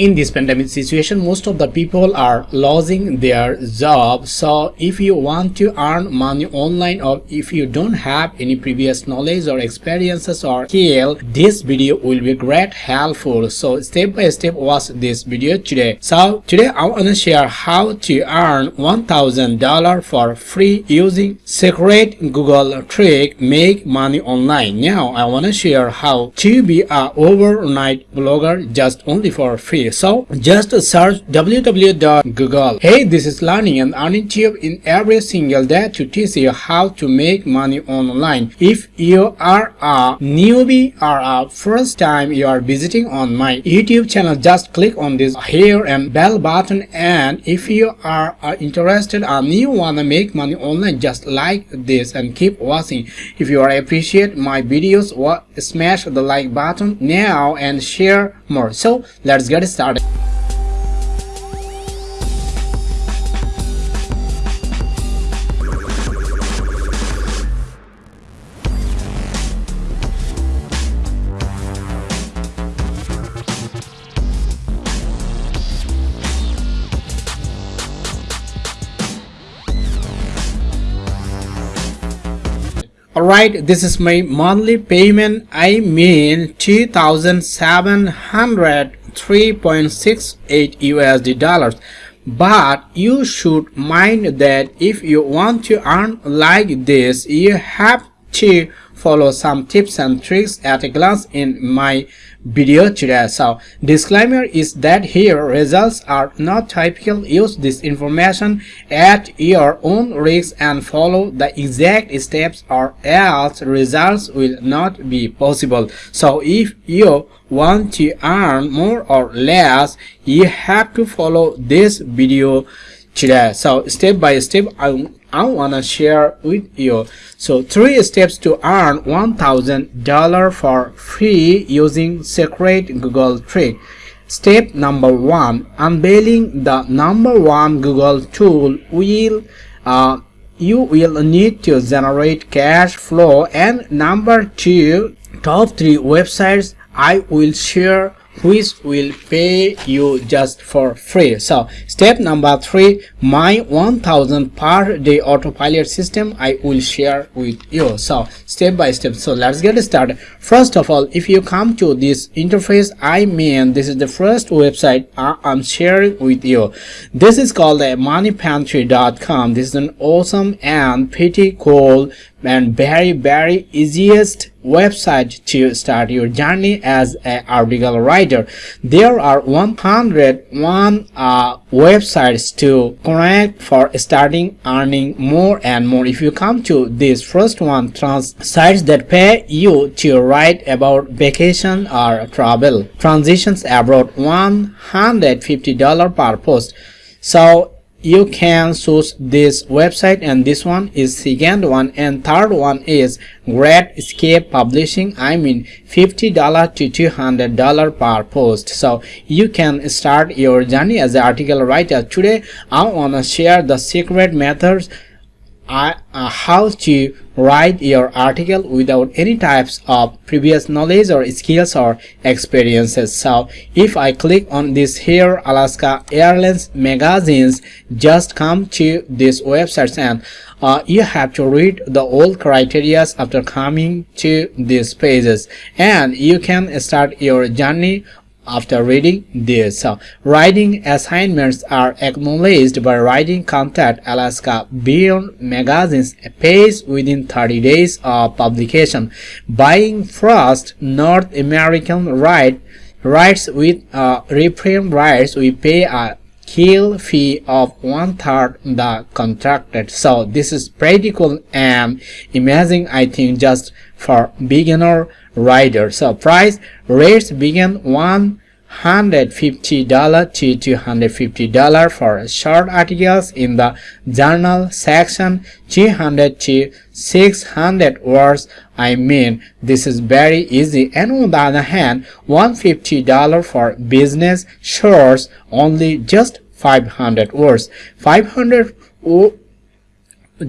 in this pandemic situation most of the people are losing their job. So if you want to earn money online or if you don't have any previous knowledge or experiences or skill this video will be great helpful. So step by step watch this video today. So today i want to share how to earn one thousand dollar for free using secret google trick make money online. Now i want to share how to be a overnight blogger just only for free so just search www.google hey this is learning and earning tube in every single day to teach you how to make money online. If you are a newbie or a first time you are visiting on my youtube channel just click on this here and bell button. And if you are uh, interested and you wanna make money online just like this and keep watching. If you are appreciate my videos what smash the like button now and share more. So let's get started Alright, this is my monthly payment. I mean 2703.68 USD dollars. But you should mind that if you want to earn like this, you have to follow some tips and tricks at a glance in my video today so disclaimer is that here results are not typical. Use this information at your own risk and follow the exact steps or else results will not be possible. So if you want to earn more or less you have to follow this video today so step by step i I want to share with you. So three steps to earn $1,000 for free using secret Google trick. Step number one, unveiling the number one Google tool will uh, you will need to generate cash flow and number two, top three websites I will share which will pay you just for free. So step number three my 1000 per day autopilot system i will share with you. So step by step. So let's get started. First of all if you come to this interface i mean this is the first website i'm sharing with you. This is called the moneypantry.com this is an awesome and pretty cool and very very easiest website to start your journey as an article writer. There are 101 uh, websites to connect for starting earning more and more. If you come to this first one trans sites that pay you to write about vacation or travel. Transitions abroad 150 dollar per post. So you can choose this website and this one is second one and third one is great escape publishing. I mean 50 dollar to 200 dollar per post. So you can start your journey as an article writer. Today i want to share the secret methods uh, how to write your article without any types of previous knowledge or skills or experiences. So if i click on this here alaska airlines magazines just come to this website and uh, you have to read the old criterias after coming to these pages. And you can start your journey after reading this. So, writing assignments are acknowledged by writing contact Alaska Beyond Magazine's page within 30 days of publication. Buying first North American right rights with uh, reprint rights, we pay a kill fee of one third the contracted. So this is pretty cool and amazing i think just for beginner rider. So price rates begin one hundred fifty dollar to two hundred fifty dollar for short articles in the journal section 200 to 600 words. I mean this is very easy. And on the other hand 150 dollar for business shorts only just 500 words. 500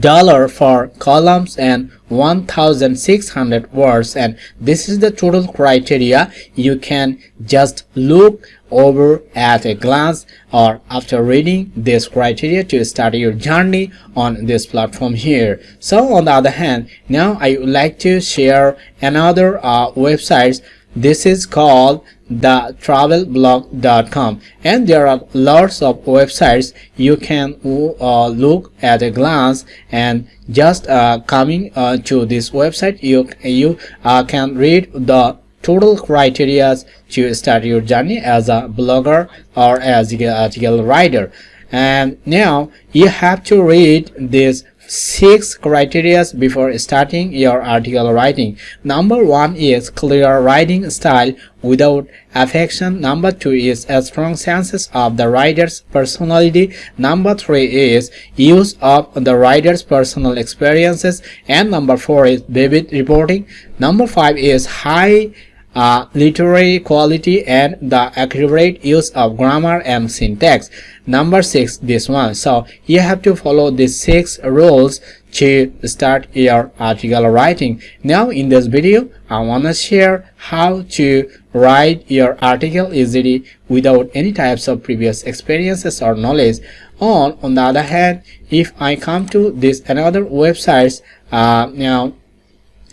dollar for columns and 1600 words. And this is the total criteria. You can just look over at a glance or after reading this criteria to start your journey on this platform here. So on the other hand now i would like to share another uh, websites this is called the travelblog.com and there are lots of websites you can uh, look at a glance and just uh, coming uh, to this website you you uh, can read the total criteria to start your journey as a blogger or as an article writer. And now you have to read this six criteria before starting your article writing. Number one is clear writing style without affection. Number two is a strong sense of the writer's personality. Number three is use of the writer's personal experiences. And number four is vivid reporting. Number five is high uh, literary quality and the accurate use of grammar and syntax. Number six this one. So you have to follow these six rules to start your article writing. Now in this video i want to share how to write your article easily without any types of previous experiences or knowledge. On on the other hand if i come to this another websites uh, now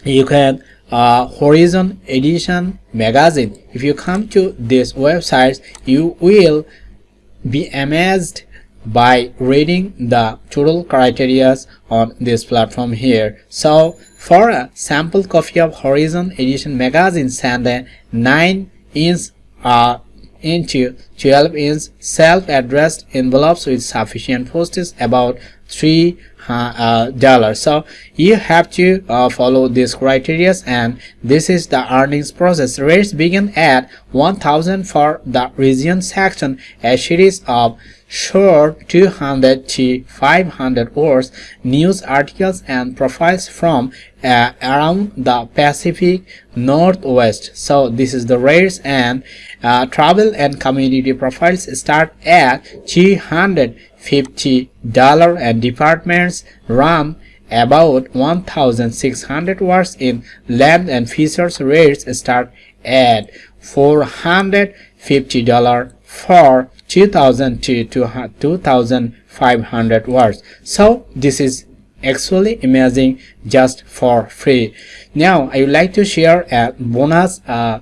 you can uh, Horizon Edition magazine. If you come to this website, you will be amazed by reading the total criteria on this platform here. So for a sample copy of Horizon Edition magazine, send a 9 inch uh, into 12 inch self-addressed envelopes with sufficient postage about three uh, uh, dollars. So you have to uh, follow these criteria and this is the earnings process. Rates begin at 1000 for the region section. A series of short 200 to 500 words news articles and profiles from uh, around the pacific northwest. So this is the rates and uh, travel and community profiles start at 300 $50 and departments RAM about 1600 words in land and features rates start at $450 for 2000 to 2500 words so this is actually amazing just for free. Now i would like to share a bonus uh,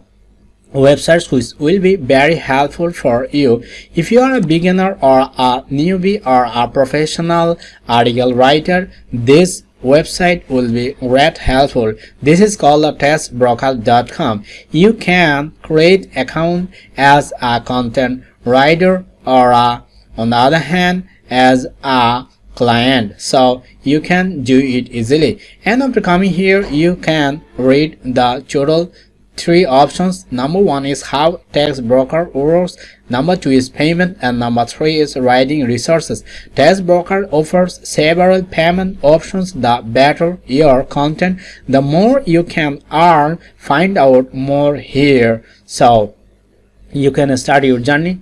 websites which will be very helpful for you. If you are a beginner or a newbie or a professional article writer this website will be great helpful. This is called a textbroker.com you can create account as a content writer or a, on the other hand as a client. So you can do it easily. And after coming here you can read the total three options. Number one is how Textbroker works number two is payment. And number three is writing resources. Textbroker offers several payment options. The better your content the more you can earn. Find out more here. So you can start your journey.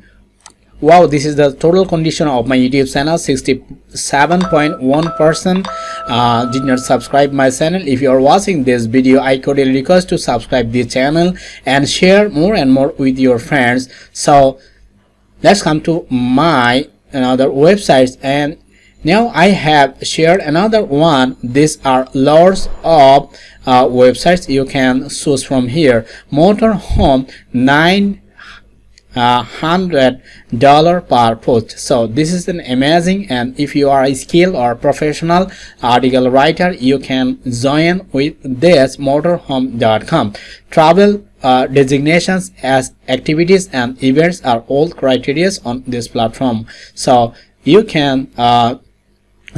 Wow this is the total condition of my youtube channel 67.1 percent uh, did not subscribe my channel. If you are watching this video i cordially request to subscribe this channel and share more and more with your friends. So let's come to my another websites and now i have shared another one. These are lots of uh, websites you can choose from here. Motorhome 9 uh, hundred dollar per post so this is an amazing and if you are a skilled or professional article writer you can join with this motorhome.com travel uh, designations as activities and events are all criteria on this platform. So you can uh,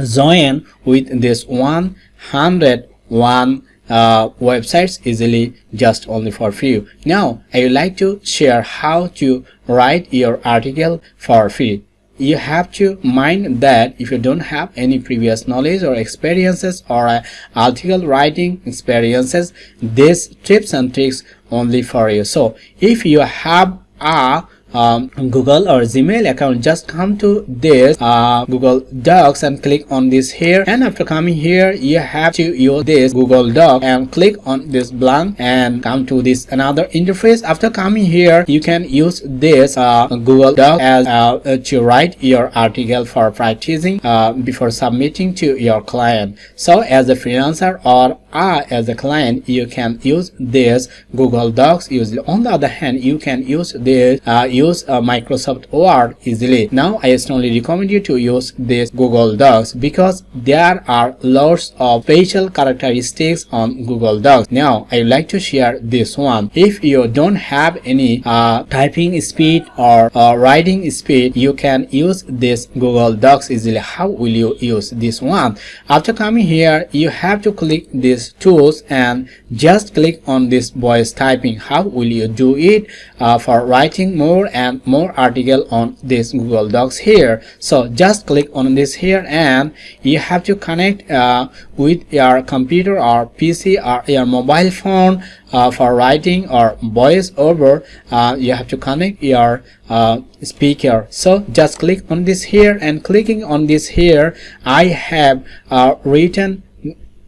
join with this 101 uh, websites easily just only for free. Now I would like to share how to write your article for free. You have to mind that if you don't have any previous knowledge or experiences or uh, article writing experiences, these tips and tricks only for you. So if you have a um, google or gmail account just come to this uh, google docs and click on this here. And after coming here you have to use this google doc and click on this blank and come to this another interface. After coming here you can use this uh, google doc as uh, to write your article for practicing uh, before submitting to your client. So as a freelancer or uh, as a client you can use this google docs easily. On the other hand you can use this uh, use uh, microsoft word easily. Now i strongly recommend you to use this google docs because there are lots of special characteristics on google docs. Now i would like to share this one. If you don't have any uh, typing speed or uh, writing speed you can use this google docs easily. How will you use this one? After coming here you have to click this tools and just click on this voice typing. How will you do it? Uh, for writing more and more article on this google docs here. So just click on this here and you have to connect uh, with your computer or pc or your mobile phone uh, for writing or voice over. Uh, you have to connect your uh, speaker. So just click on this here and clicking on this here I have uh, written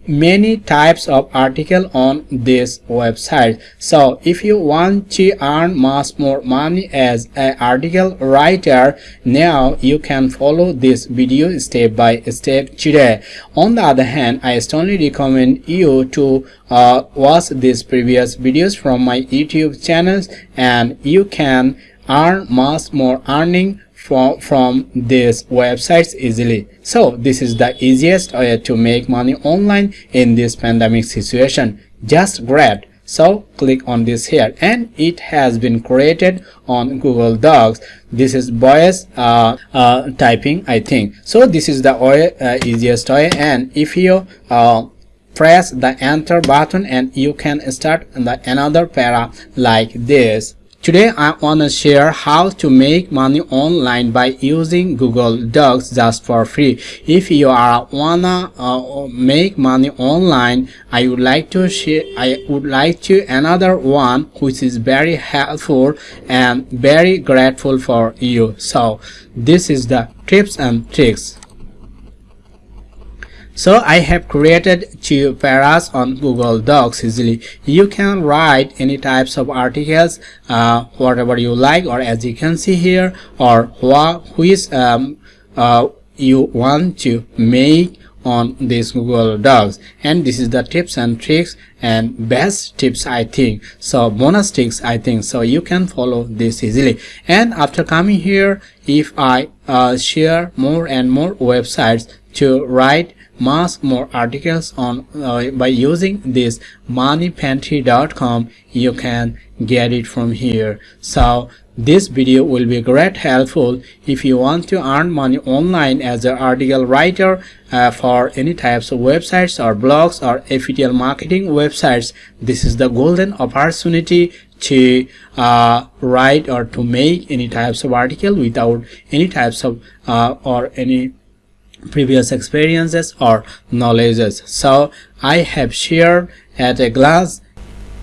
many types of article on this website. So if you want to earn much more money as an article writer now you can follow this video step by step today. On the other hand i strongly recommend you to uh, watch these previous videos from my youtube channels and you can earn much more earning from, from these websites easily. So this is the easiest way to make money online in this pandemic situation. Just grab. So click on this here and it has been created on Google Docs. This is voice uh, uh, typing I think. So this is the way, uh, easiest way and if you uh, press the enter button and you can start the another para like this Today I want to share how to make money online by using Google Docs just for free. If you are wanna uh, make money online, I would like to share I would like to another one which is very helpful and very grateful for you. So this is the tips and tricks. So I have created two paras on Google Docs easily. You can write any types of articles, uh, whatever you like, or as you can see here, or what which um, uh, you want to make on this Google Docs. And this is the tips and tricks and best tips I think. So bonus tips I think. So you can follow this easily. And after coming here if I uh, share more and more websites to write much more articles on uh, by using this moneypantry.com you can get it from here. So this video will be great helpful if you want to earn money online as an article writer uh, for any types of websites or blogs or affiliate marketing websites. This is the golden opportunity to uh, write or to make any types of article without any types of uh, or any previous experiences or knowledges. So i have shared at a glance.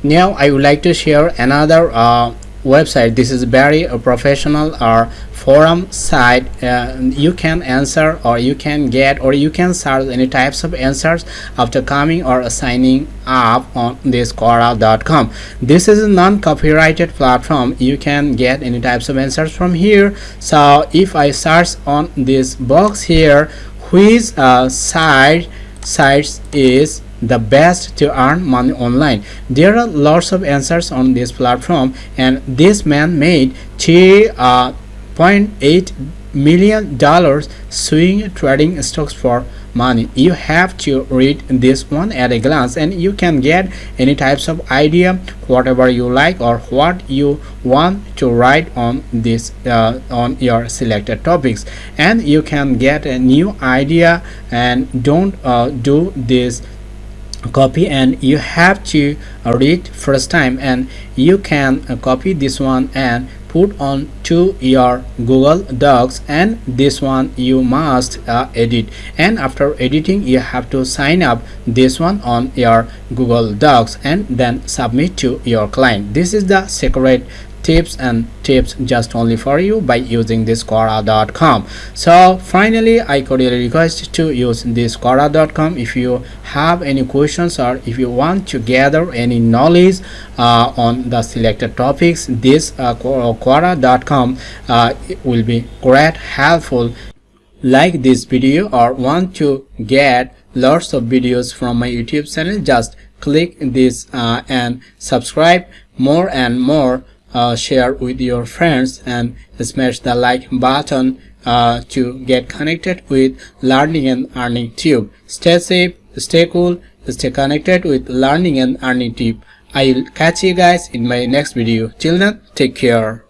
Now i would like to share another uh, website. This is very a professional or forum site. Uh, you can answer or you can get or you can search any types of answers after coming or signing up on this quora.com this is a non-copyrighted platform. You can get any types of answers from here. So if i search on this box here which uh, site sites is the best to earn money online. There are lots of answers on this platform and this man made 3.8 uh, million dollars swing trading stocks for money. You have to read this one at a glance and you can get any types of idea whatever you like or what you want to write on this uh, on your selected topics. And you can get a new idea and don't uh, do this copy and you have to read first time and you can uh, copy this one and put on to your google docs and this one you must uh, edit. And after editing you have to sign up this one on your google docs and then submit to your client. This is the secret tips and tips just only for you by using this quora.com so finally i cordially request to use this quora.com if you have any questions or if you want to gather any knowledge uh, on the selected topics this uh, quora.com uh, will be great helpful. Like this video or want to get lots of videos from my youtube channel just click this uh, and subscribe. More and more uh, share with your friends and smash the like button uh, to get connected with learning and earning tube. Stay safe stay cool stay connected with learning and earning tube. I'll catch you guys in my next video. Till then take care